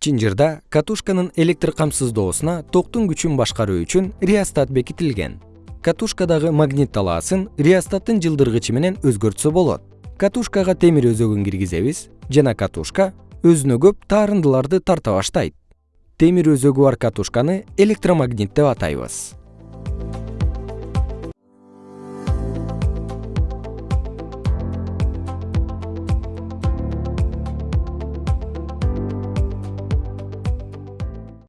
чынжырда катушканын электр камсыздоосуна токтун күчүн башкаруу үчүн реостат бекитилген. Катушкадагы магнит талаасын реостаттын жылдыргычы менен өзгөртсө болот. Катушкага темир өзөгүн киргизебиз жана катушка өзүнө көп таарындыларды тарта баштайт. Темир өзөгү бар катушканы электромагнит деп атайбыз.